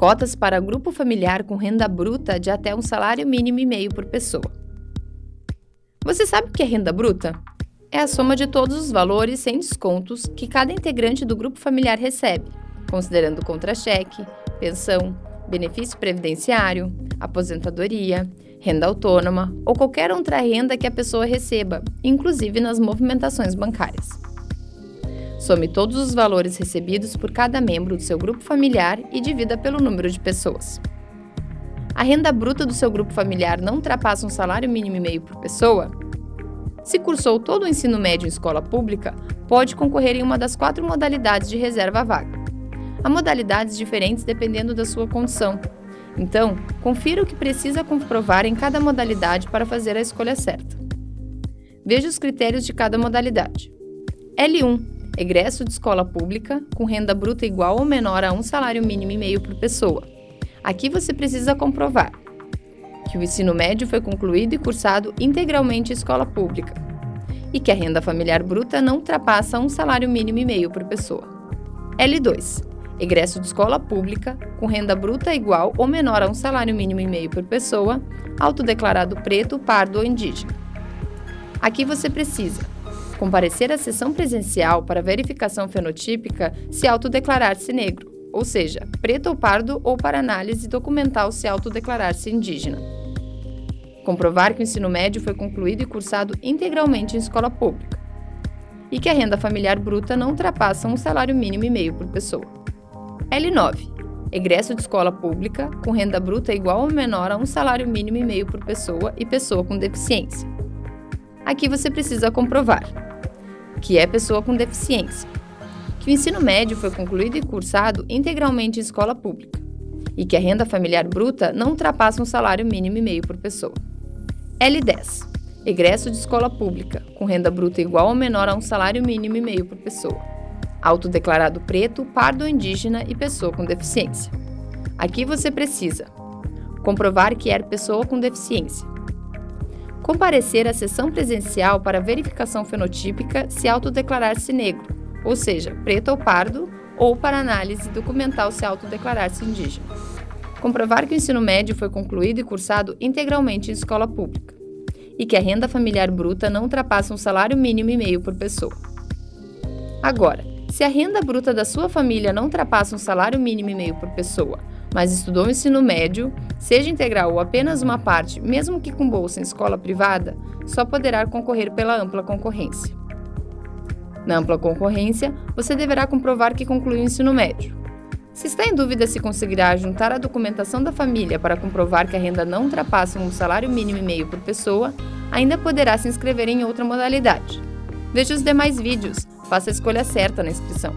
Cotas para grupo familiar com renda bruta de até um salário mínimo e meio por pessoa. Você sabe o que é renda bruta? É a soma de todos os valores sem descontos que cada integrante do grupo familiar recebe, considerando contra-cheque, pensão, benefício previdenciário, aposentadoria, renda autônoma ou qualquer outra renda que a pessoa receba, inclusive nas movimentações bancárias. Some todos os valores recebidos por cada membro do seu grupo familiar e divida pelo número de pessoas. A renda bruta do seu grupo familiar não ultrapassa um salário mínimo e meio por pessoa? Se cursou todo o ensino médio em escola pública, pode concorrer em uma das quatro modalidades de reserva vaga. Há modalidades diferentes dependendo da sua condição. Então, confira o que precisa comprovar em cada modalidade para fazer a escolha certa. Veja os critérios de cada modalidade. L1 egresso de escola pública com renda bruta igual ou menor a um salário mínimo e meio por pessoa. Aqui você precisa comprovar que o ensino médio foi concluído e cursado integralmente em escola pública e que a renda familiar bruta não ultrapassa um salário mínimo e meio por pessoa. L2. Egresso de escola pública com renda bruta igual ou menor a um salário mínimo e meio por pessoa, autodeclarado preto, pardo ou indígena. Aqui você precisa comparecer à sessão presencial para verificação fenotípica se autodeclarar-se negro, ou seja, preto ou pardo, ou para análise documental se autodeclarar-se indígena. Comprovar que o ensino médio foi concluído e cursado integralmente em escola pública. E que a renda familiar bruta não ultrapassa um salário mínimo e meio por pessoa. L9. Egresso de escola pública com renda bruta igual ou menor a um salário mínimo e meio por pessoa e pessoa com deficiência. Aqui você precisa comprovar que é pessoa com deficiência, que o ensino médio foi concluído e cursado integralmente em escola pública e que a renda familiar bruta não ultrapassa um salário mínimo e meio por pessoa. L10. Egresso de escola pública, com renda bruta igual ou menor a um salário mínimo e meio por pessoa. Autodeclarado preto, pardo ou indígena e pessoa com deficiência. Aqui você precisa comprovar que é pessoa com deficiência, comparecer à sessão presencial para verificação fenotípica se autodeclarar-se negro, ou seja, preto ou pardo, ou para análise documental se autodeclarar-se indígena. Comprovar que o ensino médio foi concluído e cursado integralmente em escola pública e que a renda familiar bruta não ultrapassa um salário mínimo e meio por pessoa. Agora, se a renda bruta da sua família não ultrapassa um salário mínimo e meio por pessoa, mas estudou o ensino médio, seja integral ou apenas uma parte, mesmo que com bolsa em escola privada, só poderá concorrer pela ampla concorrência. Na ampla concorrência, você deverá comprovar que concluiu o ensino médio. Se está em dúvida se conseguirá juntar a documentação da família para comprovar que a renda não ultrapassa um salário mínimo e meio por pessoa, ainda poderá se inscrever em outra modalidade. Veja os demais vídeos, faça a escolha certa na inscrição.